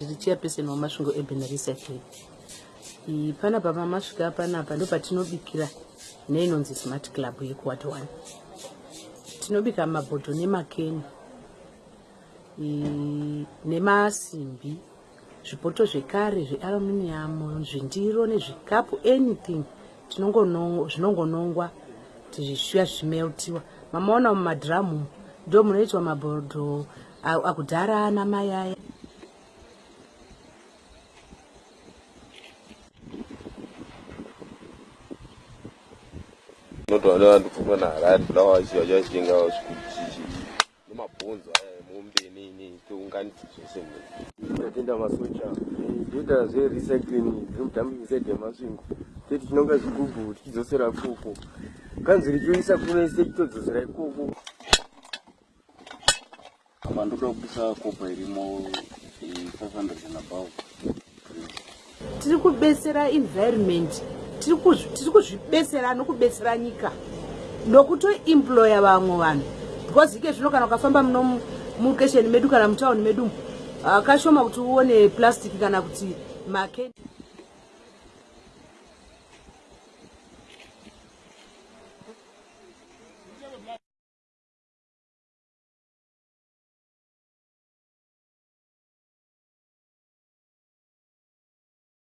zvichiyapesenwa masvingo eben recycling panapa pamasvika panapa ndo patinobikira neinonzi smart club yekuwat one. Tinobika mabhodho nemakeni nemasimbi zvipoto zvekare zvealuminium zvindiro nezvikapu anything zvinongonongwa tizvishuya zvichimeltiwa. Mamaona mumadhiramu ndo munoitwa mabhodho akudhara ana mai aya unotoona vantu pfuma naharari fulawa chiva chiva chichenga nemabhonzo aya mombe nini tounganidza zvese tatenda masocha toita zverecycling zvemudhambi inside yemasvingo teti chinonga zvigubhu tichidzosera ikoko kanzi richoisa kunoise chitodzosera ikoko apa ndoda kubisa kopa irimo 500 and above. Tiri kubesera environment tiri kuzvibesera nokubesera nyika. Nokutoemploya vamwe vanhu because ike zvino kana ukafamba muno mulokesheni medu kana mutauni medu kashoma kuti uone plastic kana kuti makeni